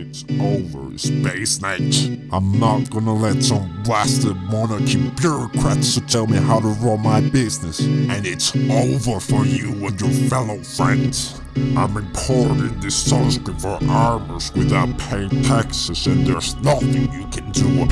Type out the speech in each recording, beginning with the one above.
It's over, Space Knight. I'm not gonna let some blasted monarchy bureaucrats to tell me how to run my business. And it's over for you and your fellow friends. I'm importing this sunscreen for armors without paying taxes and there's nothing you can do.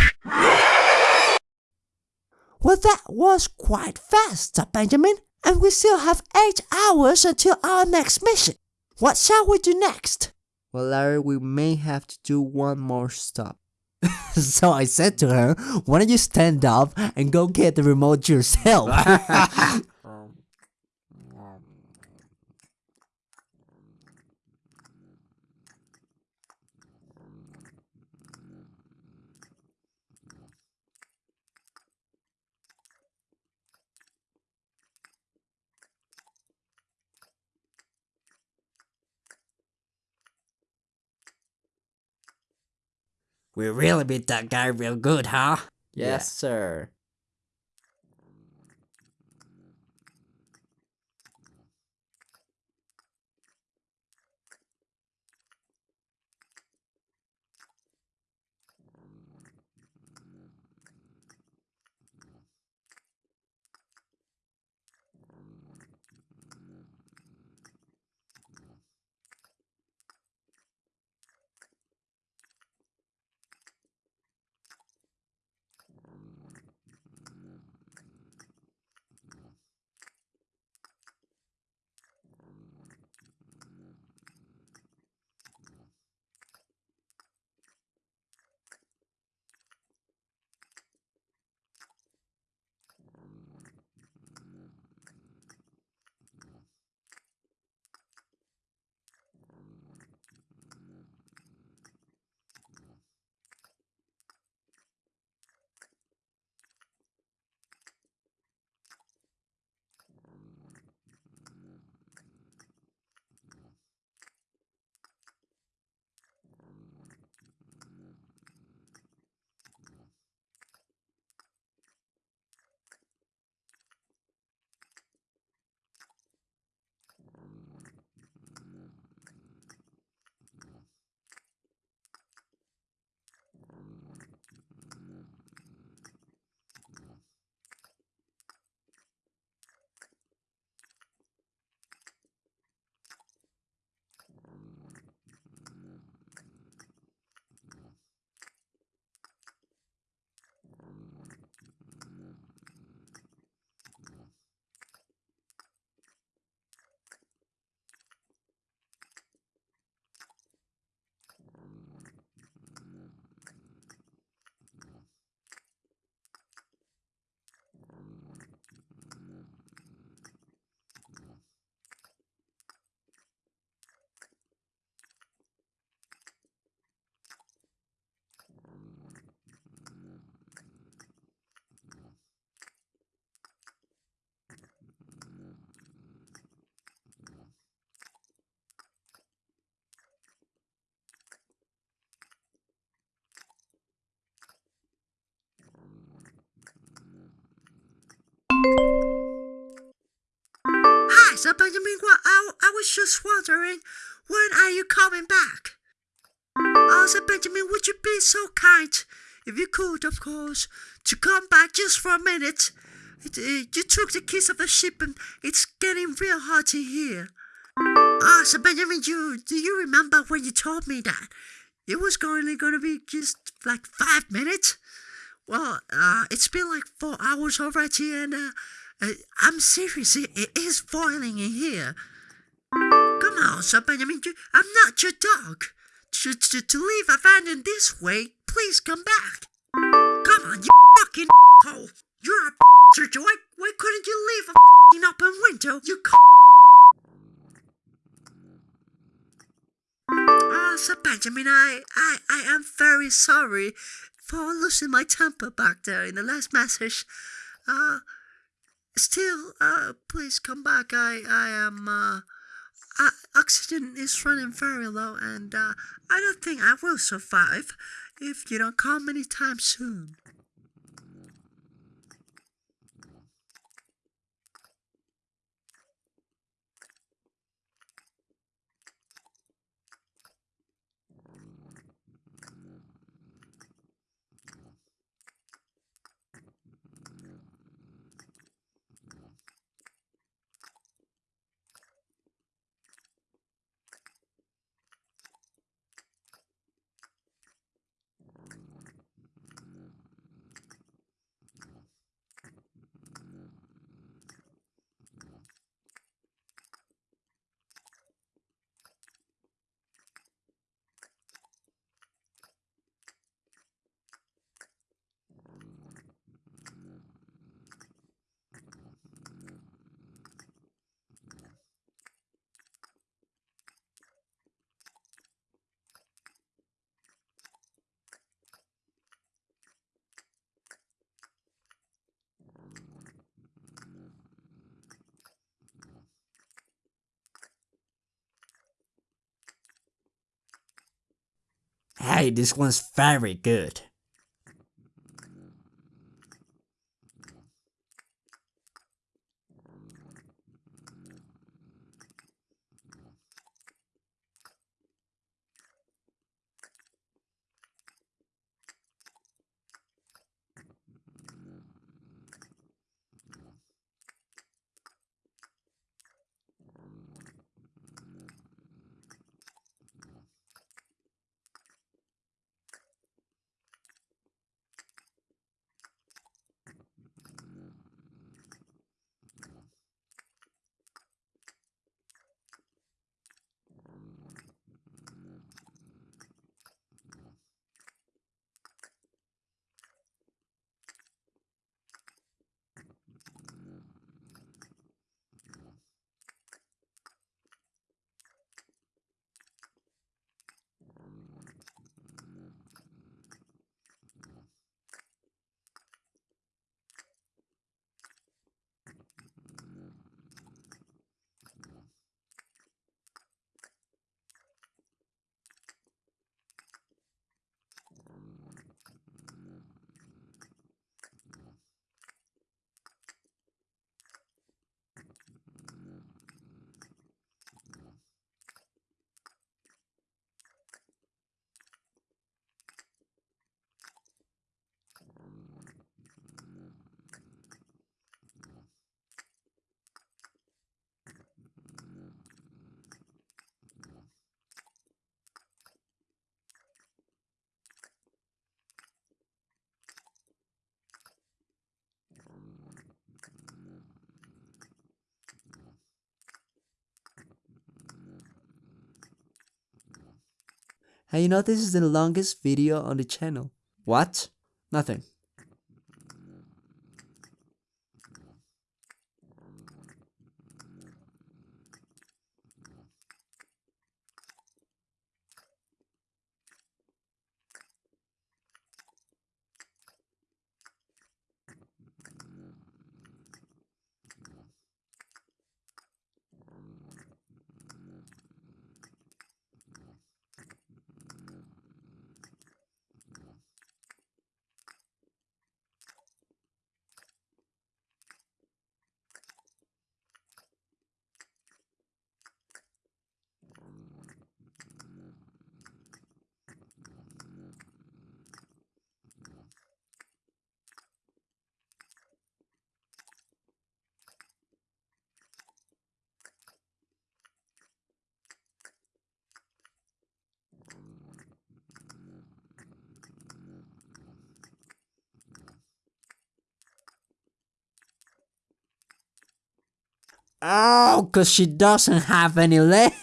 Well, that was quite fast, Benjamin. And we still have 8 hours until our next mission. What shall we do next? Well, Larry, we may have to do one more stop. so I said to her, why don't you stand up and go get the remote yourself? We really beat that guy real good, huh? yes, sir. Sir Benjamin. Well, I, I was just wondering, when are you coming back? Sir Benjamin, would you be so kind, if you could, of course, to come back just for a minute? It, uh, you took the keys of the ship and it's getting real hot in here. Ah, Benjamin, you, do you remember when you told me that? It was only going to be just like five minutes? Well, uh, it's been like four hours already, and uh, I'm serious. It, it is boiling in here. Come on, Sir Benjamin. You, I'm not your dog. To, to, to leave abandoned this way, please come back. Come on, you fucking hole. You're a bastard. Why, why couldn't you leave a fucking open window? You c- Ah, Sir Benjamin, I, I, I am very sorry for losing my temper back there in the last message. Uh, still, uh, please come back. I, I am, uh, uh, oxygen is running very low, and uh, I don't think I will survive if you don't come anytime soon. Hey, this one's very good. Hey, you know this is the longest video on the channel. What? Nothing. Oh, cause she doesn't have any legs.